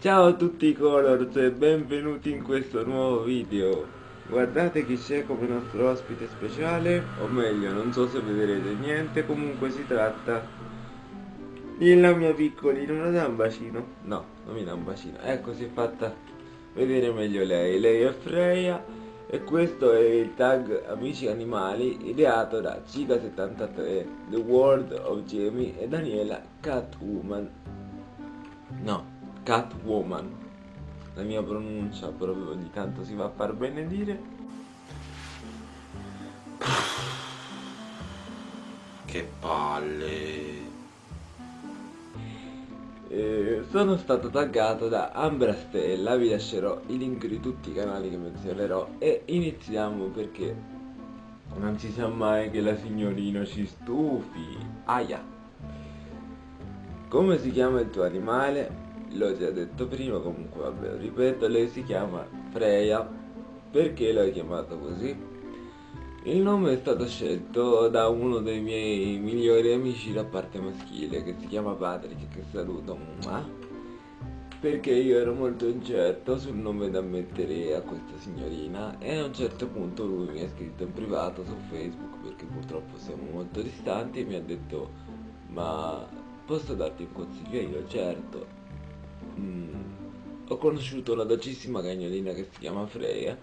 Ciao a tutti i Colors e benvenuti in questo nuovo video. Guardate chi c'è come nostro ospite speciale O meglio, non so se vedrete niente Comunque si tratta Della mia piccolina, non dà un bacino? No, non mi dà un bacino. Ecco, si è fatta vedere meglio lei. Lei è Freya E questo è il tag Amici Animali Ideato da Ciga73 The World of Jamie e Daniela Catwoman. No Catwoman. La mia pronuncia proprio ogni tanto si va a far benedire che palle. Eh, sono stato taggato da Ambra Stella vi lascerò i link di tutti i canali che menzionerò e iniziamo perché non si sa mai che la signorina ci stufi. Aia. Come si chiama il tuo animale? L'ho già detto prima comunque vabbè ripeto lei si chiama Freya. Perché l'ho chiamato così? Il nome è stato scelto da uno dei miei migliori amici da parte maschile che si chiama Patrick che saluto perché io ero molto incerto sul nome da mettere a questa signorina e a un certo punto lui mi ha scritto in privato su Facebook perché purtroppo siamo molto distanti e mi ha detto ma posso darti un consiglio io? Certo mm, ho conosciuto una docissima cagnolina che si chiama Freya,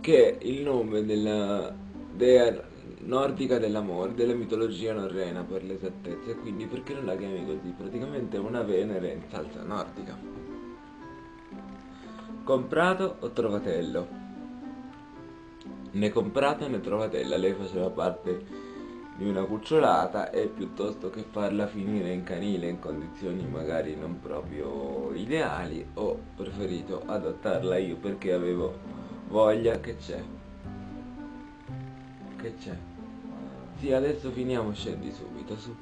che è il nome della dea nordica dell'amore, della mitologia norrena per l'esattezza, e quindi perché non la chiami così? Praticamente è una Venere in salsa nordica. Comprato o trovatello? Né comprato né trovatella, lei faceva parte di una cucciolata e piuttosto che farla finire in canile in condizioni magari non proprio ideali ho preferito adottarla io perché avevo voglia che c'è. Che c'è. Sì adesso finiamo scendi subito su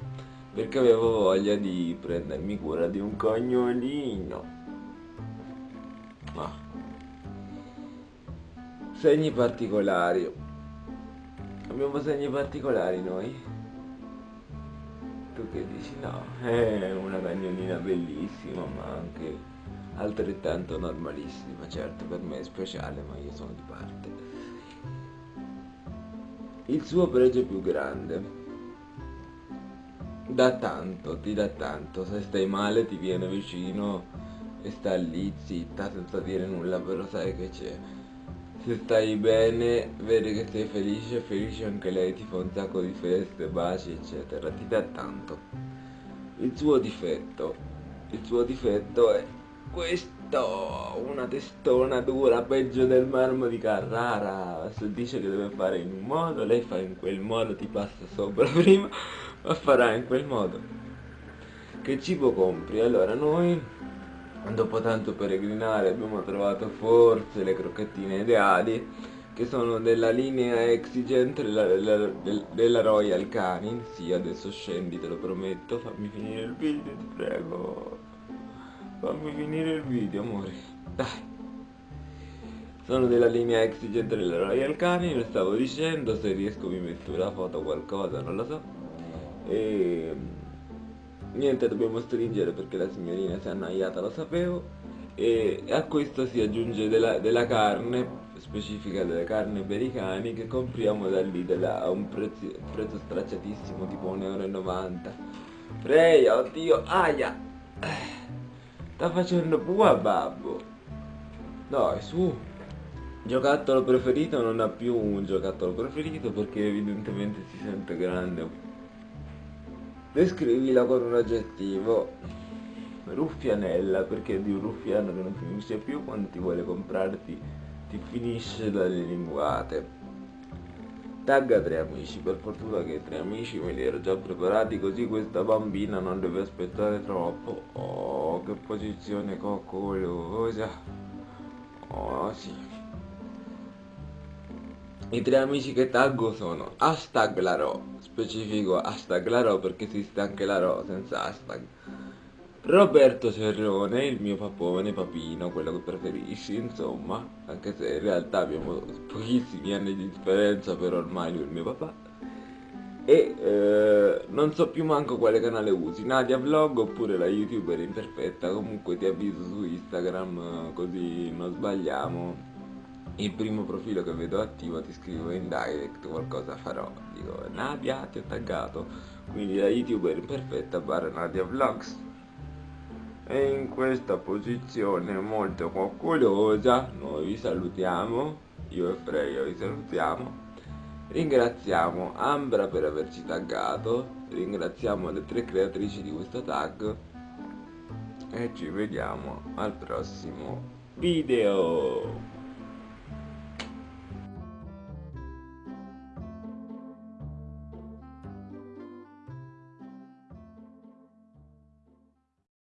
perché avevo voglia di prendermi cura di un cognolino. Ma segni particolari Abbiamo segni particolari noi? Tu che dici no? È una cagnolina bellissima ma anche altrettanto normalissima, certo per me è speciale ma io sono di parte. Il suo pregio più grande. Da tanto, ti dà tanto, se stai male ti viene vicino e sta lì zitta senza dire nulla però sai che c'è se stai bene, vede che sei felice, felice anche lei, ti fa un sacco di feste, baci, eccetera, ti dà tanto. Il suo difetto, il suo difetto è questo, una testona dura, peggio del marmo di Carrara, se dice che deve fare in un modo, lei fa in quel modo, ti passa sopra prima, ma farà in quel modo. Che cibo compri? Allora noi dopo tanto peregrinare abbiamo trovato forse le crocchettine ideali che sono della linea Exigent della, della, della Royal Canin. Sì adesso scendi te lo prometto. Fammi finire il video ti prego. Fammi finire il video amore. Dai. Sono della linea Exigent della Royal Canin. Lo stavo dicendo se riesco mi metto la foto qualcosa non lo so. E niente dobbiamo stringere perché la signorina si è annoiata lo sapevo. E a questo si aggiunge della, della carne specifica delle carni americane che compriamo da lì a un prezzo, prezzo stracciatissimo tipo 1,90 euro Freya oddio aia! Sta facendo pua babbo. Dai su. Giocattolo preferito non ha più un giocattolo preferito perché evidentemente si sente grande Descrivila con un aggettivo. Ruffianella, perché di un ruffiano che non finisce più quando ti vuole comprarti ti finisce dalle linguate. Tagga tre amici, per fortuna che tre amici me li ero già preparati così questa bambina non deve aspettare troppo. Oh, che posizione coccolosa. Oh, sì. I tre amici che taggo sono hashtag Laro, specifico hashtag Laro perché esiste anche Laro senza hashtag. Roberto Cerrone, il mio papone, papino, quello che preferisci, insomma, anche se in realtà abbiamo pochissimi anni di differenza, però ormai lui è il mio papà. e eh, non so più manco quale canale usi, Nadia Vlog oppure la youtuber imperfetta, comunque ti avviso su Instagram così non sbagliamo. Il primo profilo che vedo attivo ti scrivo in direct, qualcosa farò, dico Nadia ti ho taggato, quindi la youtuber imperfetta barra Nadia Vlogs. E in questa posizione molto coccolosa noi vi salutiamo, io e Freya vi salutiamo. Ringraziamo Ambra per averci taggato, ringraziamo le tre creatrici di questo tag. E ci vediamo al prossimo video.